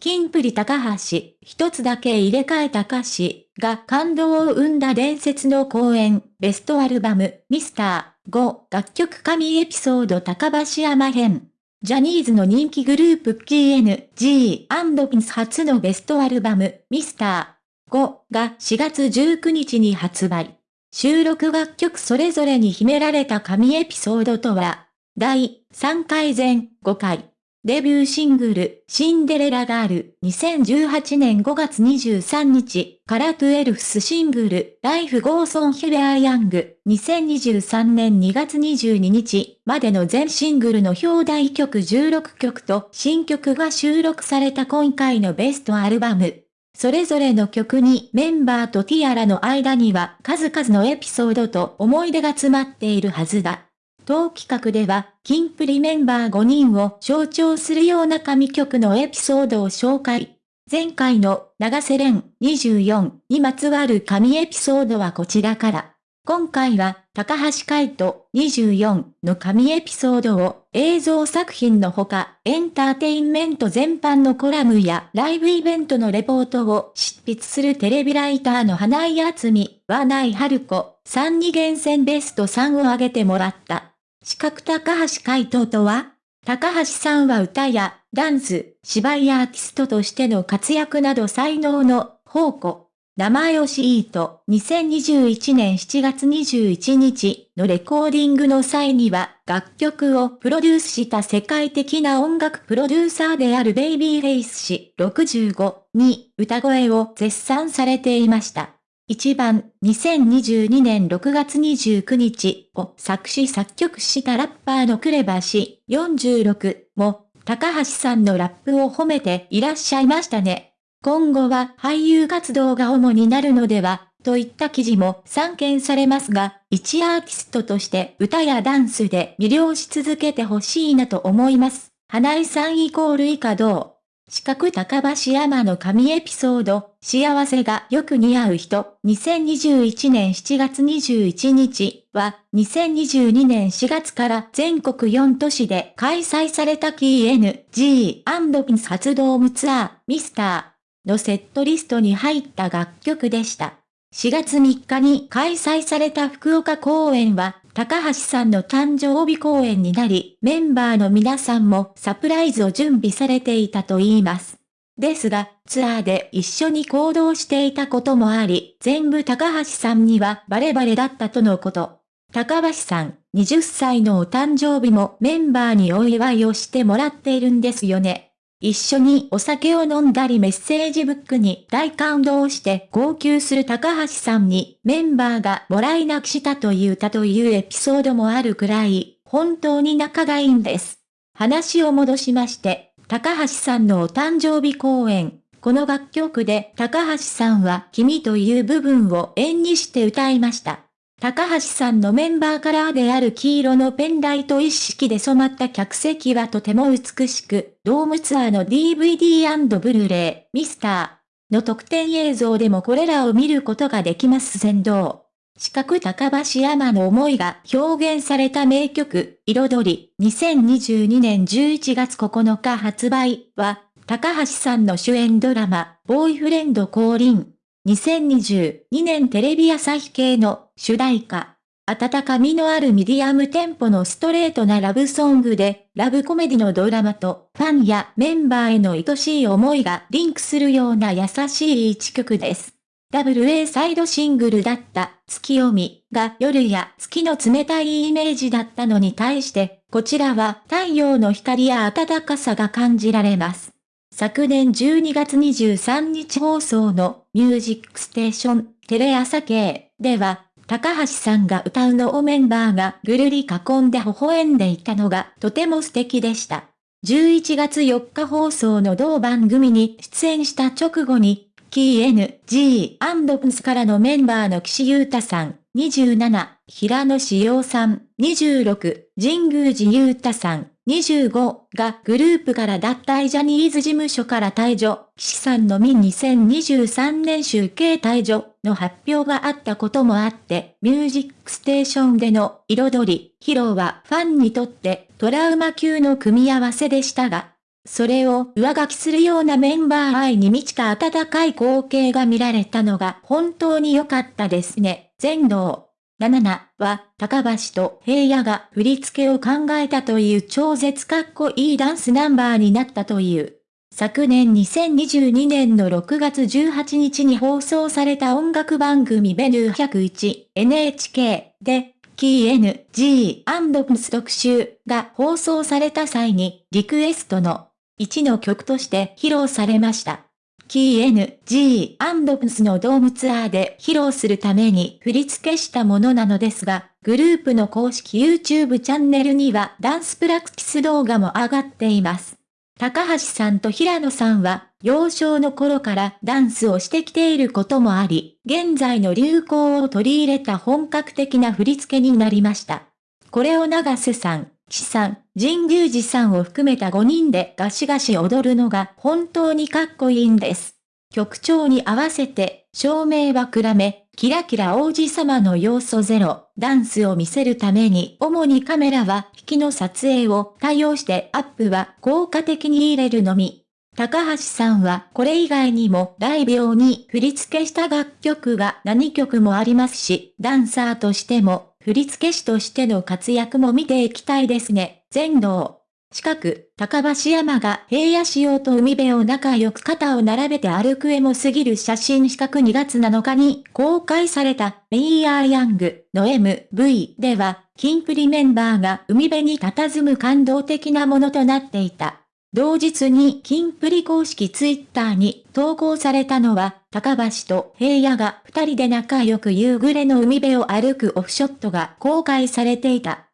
キンプリ高橋、一つだけ入れ替えた歌詞が感動を生んだ伝説の公演、ベストアルバム、ミスター5楽曲神エピソード高橋山編。ジャニーズの人気グループ PNG&Pins 初のベストアルバム、ミスター5が4月19日に発売。収録楽曲それぞれに秘められた神エピソードとは、第3回前5回。デビューシングル、シンデレラガール、2018年5月23日から twelfth シングル、 Life goes on、We are young、2023年2月22日までの全シングルの表題曲16曲と新曲が収録された今回のベストアルバム。それぞれの曲にメンバーとティアラの間には数々のエピソードと思い出が詰まっているはずだ。当企画では、キンプリメンバー5人を象徴するような神曲のエピソードを紹介。前回の長瀬廉24にまつわる神エピソードはこちらから。今回は、高橋海人24の神エピソードを映像作品のほか、エンターテインメント全般のコラムやライブイベントのレポートを執筆するテレビライターの花井厚美、和内春子さんに厳選ベスト3を挙げてもらった。四角高橋海人とは高橋さんは歌やダンス、芝居アーティストとしての活躍など才能の宝庫。名前をシート2021年7月21日のレコーディングの際には楽曲をプロデュースした世界的な音楽プロデューサーであるベイビーフェイス氏65に歌声を絶賛されていました。1番、2022年6月29日を作詞作曲したラッパーのクレバ氏46も、高橋さんのラップを褒めていらっしゃいましたね。今後は俳優活動が主になるのでは、といった記事も散見されますが、一アーティストとして歌やダンスで魅了し続けてほしいなと思います。花井さんイコール以下どう？四角高橋山の神エピソード、幸せがよく似合う人、2021年7月21日は、2022年4月から全国4都市で開催された KNG&PINS 発動ムツアー、ミスターのセットリストに入った楽曲でした。4月3日に開催された福岡公演は、高橋さんの誕生日公演になり、メンバーの皆さんもサプライズを準備されていたと言います。ですが、ツアーで一緒に行動していたこともあり、全部高橋さんにはバレバレだったとのこと。高橋さん、20歳のお誕生日もメンバーにお祝いをしてもらっているんですよね。一緒にお酒を飲んだりメッセージブックに大感動して号泣する高橋さんにメンバーがもらい泣きしたと言ったというエピソードもあるくらい、本当に仲がいいんです。話を戻しまして、高橋さんのお誕生日公演。この楽曲で高橋さんは君という部分を縁にして歌いました。高橋さんのメンバーカラーである黄色のペンライト一式で染まった客席はとても美しく、ドームツアーの DVD& ブルーレイ、ミスターの特典映像でもこれらを見ることができます。先導。四角高橋山の思いが表現された名曲、彩り、2022年11月9日発売は、高橋さんの主演ドラマ、ボーイフレンド降臨。2022年テレビ朝日系の主題歌。温かみのあるミディアムテンポのストレートなラブソングで、ラブコメディのドラマと、ファンやメンバーへの愛しい思いがリンクするような優しい一曲です。WA サイドシングルだった月読みが夜や月の冷たいイメージだったのに対して、こちらは太陽の光や暖かさが感じられます。昨年12月23日放送のミュージックステーションテレ朝系では、高橋さんが歌うのをメンバーがぐるり囲んで微笑んでいたのがとても素敵でした。11月4日放送の同番組に出演した直後に、キー N.G.&P's からのメンバーの岸優太さん、27、平野志陽さん、26、神宮寺優太さん、25がグループから脱退ジャニーズ事務所から退場、岸さんのみ2023年集計退場の発表があったこともあって、ミュージックステーションでの彩り、披露はファンにとってトラウマ級の組み合わせでしたが、それを上書きするようなメンバー愛に満ちた温かい光景が見られたのが本当に良かったですね。全能。77は、高橋と平野が振り付けを考えたという超絶かっこいいダンスナンバーになったという。昨年2022年の6月18日に放送された音楽番組ベヌー 101NHK で、キー N, G, p s 特集が放送された際にリクエストの1の曲として披露されました。キー N, G, p s のドームツアーで披露するために振り付けしたものなのですが、グループの公式 YouTube チャンネルにはダンスプラクティス動画も上がっています。高橋さんと平野さんは、幼少の頃からダンスをしてきていることもあり、現在の流行を取り入れた本格的な振り付けになりました。これを長瀬さん、岸さん、神宮寺さんを含めた5人でガシガシ踊るのが本当にかっこいいんです。曲調に合わせて、照明は暗め、キラキラ王子様の要素ゼロ、ダンスを見せるために主にカメラは引きの撮影を対応してアップは効果的に入れるのみ。高橋さんはこれ以外にもライブ用に振り付けした楽曲が何曲もありますし、ダンサーとしても振付師としての活躍も見ていきたいですね。全能。近く、高橋山が平野仕様と海辺を仲良く肩を並べて歩く絵も過ぎる写真四角2月7日に公開された We Are Young の MV では、キンプリメンバーが海辺に佇む感動的なものとなっていた。同日に金プリ公式ツイッターに投稿されたのは、高橋と平野が二人で仲良く夕暮れの海辺を歩くオフショットが公開されていた。